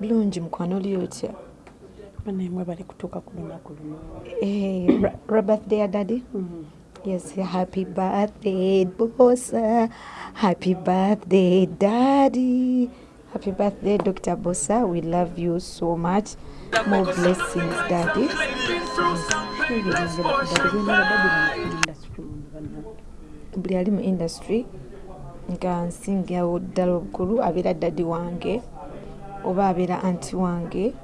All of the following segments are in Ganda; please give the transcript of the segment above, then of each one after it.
bulungi mukwano oli otya Bannammwe bali kutuuka ku lunaku luno. Eh, birthday ya daddy Mhm. yes happy birthday bosa happy birthday daddy happy birthday dr bosa we love you so much more blessings daddy buli ali mu industry nga nsingawo ddala obukulu abeera daddi wange oba abeera anti wange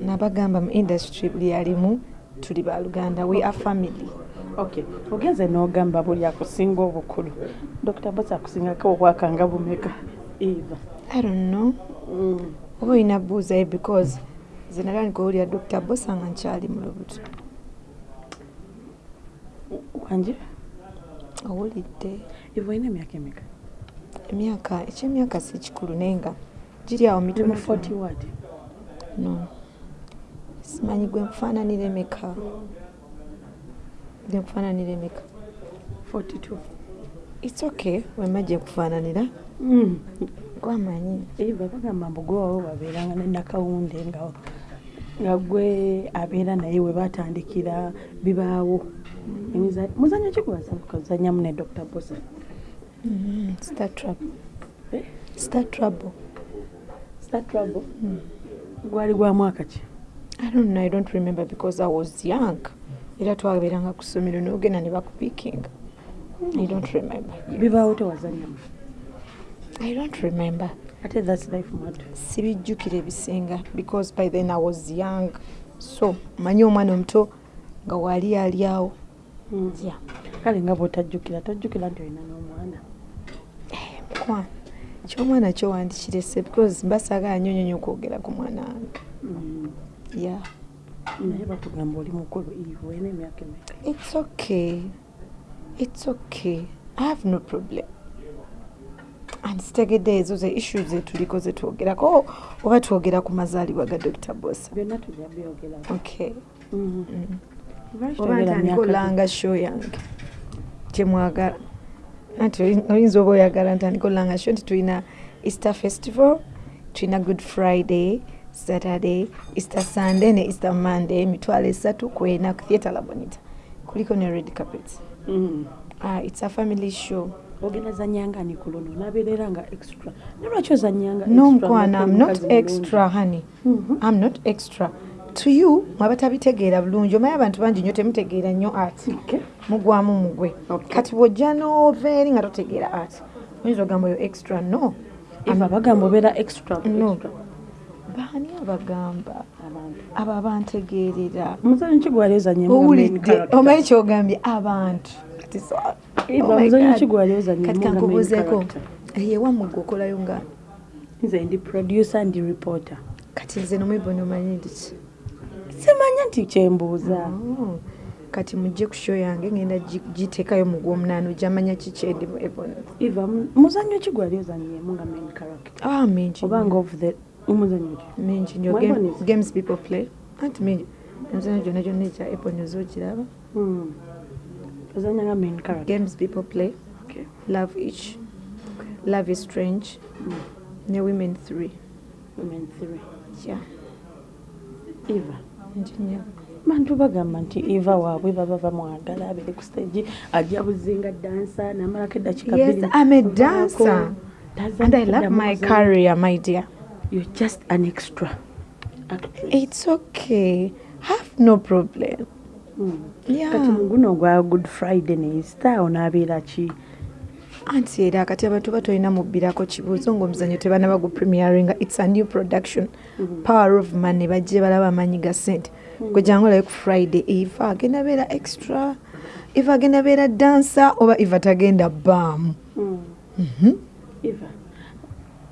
nabagamba mu industry buli alimu tuli baluganda we are family Okay, ogenze n'ogamba buli akusinga obukulu. Dr. Bosa akusingako obwaka nga bumeka? Eva. i don't know Mm. oba olina buuzayo because ze nalwanika owulira dr bosa nga nkyali mu lubuto Wanje, owulidde Eva olina emyaka emeka? Emyaka ekyemyaka si kikulu naye nga giri awo mitono 40 ward. no. Simanyi gwe nkufaananira emeka? Gwe nkufaananira emeka? 42. its okay wema gye nkufaananira. Mm. gwamanyi. Eva bagamba mbu gwe wawe wabeeranga ne nakawunde nga nga gwe abeera naye we baatandikira bibaawo. Muzanyo ki gwazanyamu ne dr bosa Star trouble Eh? star trouble. Star trouble? Gwali gwa mwaka ki? I don't know i don't remember because i was young. Era twaberanga ku ssomero nogenda ne bakupikinga i don't remember. Bibaawo tewazanyamu i don't remember. Ate thats life mad sibijjukira ebisinga because by then i was young. So manyi omwana omuto nga wali ali awo. Yeah. kale nga bwotajjukira tojjukira nti olina n'omwana mukwana kyomwana kyowandikirese because mbasaagala nnyo nnyo okwogera ku mwana. Wange Mm. yeah. naye batugamba oli mukulu ive olina emyaka emeka it's okay. It's okay. I have no problem. And zitegedde ezo ze issue zetuliko zetwogerako oba twogera ku mazaalibwa ga dr bosa. Byonna tujja byogerako okay Mhm. Lwaki oba ntandika olanga show yange. Kyemwagala anti oyi- oyinza oba oyagala ntandika olanga show nti tulina easter festival tulina good friday saturday easter sunday ne easter monday emitwalo esatu kwena ku theatre labonita kuliko ne red carpet Mhm. uh, it's a family show. Ogenda zanyanga ni ku luno nabeerera nga extra. Ne lwaki ozanyanga no mukwana nga i'm not extra honey. Mhm. i'm not extra to you mwabatabitegeera bulungi omanyi abantu bangi nnyo temutegeera nnyo art. Mugwamu mugwe. Kati bw'ojja n'ova eri nga totegeera art. Oyinza ogamba oyo extra? No. Eva bagamba obeera extra No. baani abagamba? Abo abantegeerera omuzanyo ki gwali ozanyemu owulidde. Omanyi kyogambye? Abantu. Kati Oh muzanyo ki gwali ozanyemu kati nga main kankubuuzeeko character? eyewammwe gwe okolayo nga? Nze ndi producer ndi reporter. Kati nze nomwebona omanyi ndiki simanya nti kyembuuza. Oh, kati mujje ku show yange ngenda gi- giteekayo mu gw'omunaana ojamanya kikyendimu ebona eva mu- muzanyo ki gwali ozanyemu nga main character? Ah mingi oba nga of the omuzanyo ki? Mingi? Game- games people play. Anti mingi emizanyo gyonna gyonna egya apple news ogiraba Hmm. ozanya nga main character. Games people play. Okay. love each love is strange. Ne women three. Women three. yeah. Eva nnyo. Bantu bagamba nti eva waabwe baba bamwagala abere ku stage ajja buzinga dansa namalako eddakiika yes i'm a dancer. And i love my career my dear. You're just an extra actress. it's okay. Have no problem. Hmm. kati muguno ogwa good friday ne easter onaabeera ki anti era kati abantu batolina mubbirako kibuuzo ngaomuzanyo tebana bagu premieringa its a new production. Power of money. Bajje balaba amaanyi ga sente. Gwe jangu olabe ku friday eva agenda beera extra eva agenda beera dansa oba eva tagenda baamu eva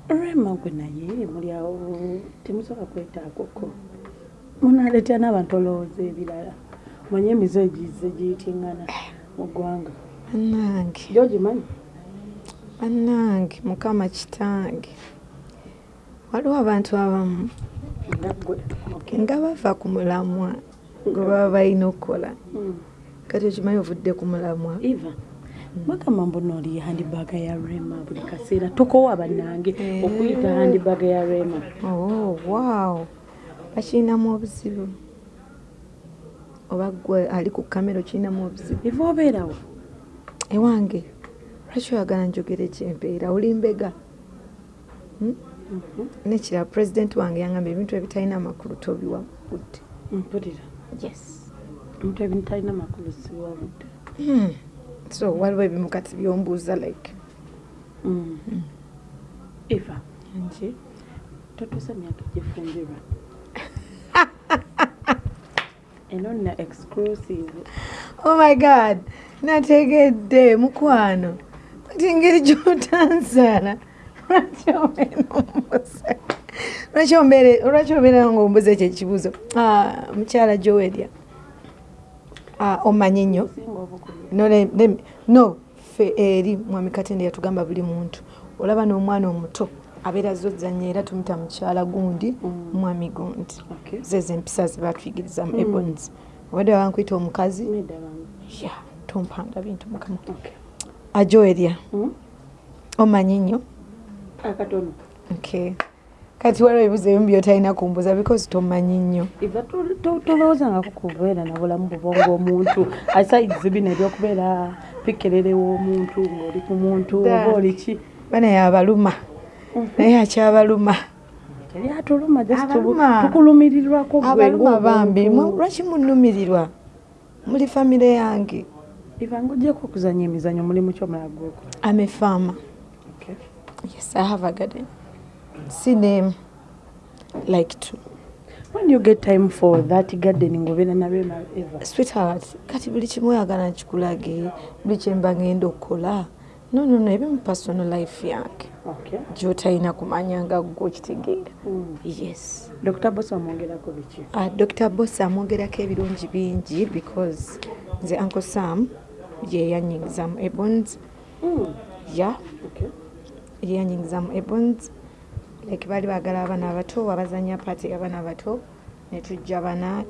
rema gwe naye muli awo temusobola kwetaagoko munaaleetera n'abantu olowooza ebirala. Manye emize egize giyitingana mu ggwanga. Bannange gyogimanyi bannange mukama kitange. Waliwo abantu abamu nga bava ku mulamwa gwe baba balina okukola. Hmm. kati okimanyi ovudde ku mulamwa? Eva bagamba mbona oli handibaaga ya rema buli kaseera. Tokowa bannange Eh. okuyita handibaaga ya rema. Oh wow. Bakirinamu obuzibu? Oba gwe ali ku kamera okirinamu obuzibu? Iva obeerawo ewange lwaki oyagala njogere gyembeera oli mbega? Hmm? nekirala pulezidenti wange yangamba ebintu ebitalina amakulu tobiwabudde mpulira. Yes. Omuntu ebitalina makulu siwabudde Hmm. so waliwo ebimu kati byombuuza like? Iva nki totuusa myaka gifumbirwa eno nina exclusive. Oh my god. Nategedde mukwano kati engeri gyotansaala lwaki obeera ombuza lwaki ombeere- lwaki obeera nga ombuza ekyo ekibuuzo Ah, mukyala joweria Ah, omanyi nnyo no, le- le- no fe eri mwami katende yatugamba buli muntu. Olaba n'omwana omuto abeera zozanya era tumita mukyala gundi Mm. mwami gundi zezo empisa zebatuyigiriza mu ebons obadde wabankwita omukazi? Tompanga bintu mukama okay ajoeria Mm? omanyi nnyo akatono okay. Kati waliwo ebibuzo ebimu byotalina kumbuza because tomanyi nnyo iva to- to- tolowoozangako kubeera na bulamu bubonga omuntu. Asaizi bino ebyokubeera pikererewo omuntu ng'oli ku muntu Da. oba oli ki? Bana yabaluma naye akyabaluma teri atuluma just Abaluma. tukulumirirwako gwe abaluma bambi. Mwe- lwaki munumirirwa muli famire yange iva ngaogyeko okuzanya emizanyo mulimu kyomulala gwekola ame farmer. Okay. yes i have a garden. Si name like to. When you get time for that gardening obeera nabyo eva sweetheart kati buli kimu oyagala nkikulage buli kyemba ngenda okukola. No no no ebimu personal life yange. Okay. gyotalina kumanya nga gwe okitegeera. Mm. yes. Dr bos amwongerako biki? Uh, dr boss amwogerako ebirungi bingi because nze uncle sam ye yanyingizamu ebons mm. ya okay. ye yanyingizamu ebons like baali baagala abaana abato abazanya paati abaana abato ne tujja bana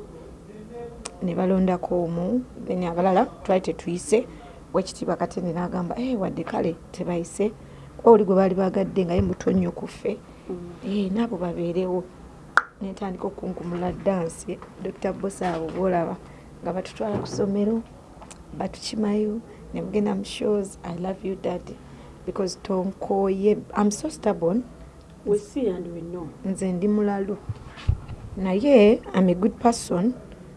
ne balondako omu then abalala twali tetuyise wekitiibwa katende n'agamba hey, wadde kale tebayise. Kuba oli gwe baali bagadde nga ye muto nnyo ku ffe. Mm. Eh, naabo babeerewo. Netandika okunkumula dansi dr bos abo boolaba nga batutwala ku ssomero batukimayo ne mugenda mu shows i love you daddy because tonkooye am so stubborn we see and we know nze ndi mulalu naye am a good person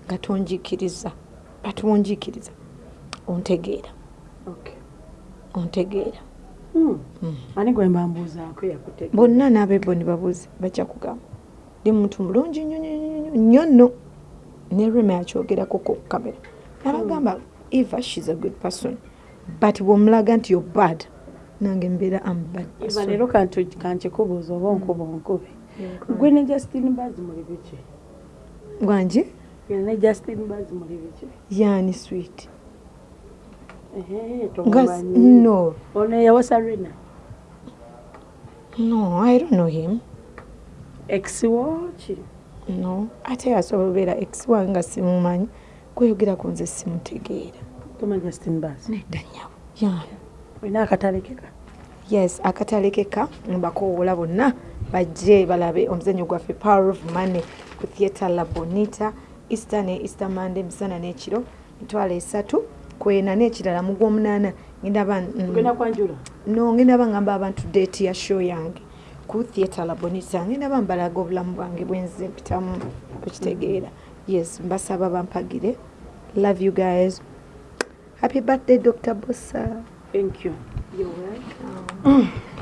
nga tonjikiriza but wonjikiriza ontegeera okay. ontegeera mm. bonna n'abeboni babuuze bajja kugamba ndi muntu mulungi nnyo nnyo nnyo nnyo nno ne rema yakyogerako ku kamera nabagamba eva shes a good person. But bwomulaga nti yo bad nange mbeera am bad person. leero kankikubuuza oba onkuba onkubi gwe ne justin baz muli biki? Gwangi gwe ne justin baz muli biki? Yani sweet. No. Ono eyawasa rena no i don't know him. Exiwo ki no. Ate asobola obeera ex wange nga simumanyi kweyogeraku nze simutegeera. Toma justin baz nedda nyabo yeah. olina akatalekeka yes akatalekeka mbakowoola bonna bajje balabe omuzanyo gwaffe power of money ku theatre la bonita easter ne easter monday misana n'ekiro mitwalo esatu kwena n'ekirala mu gw'omunaana mm, no ngenda bangamba abantu deeti ya show yange ku theatre la bonita. Ngenda bambalaga obulamu bwange bwenze mpitamu okitegeera. Yes mbasaba bampagire love you guys. Happy birthday dr bossa thank you. You're welcome.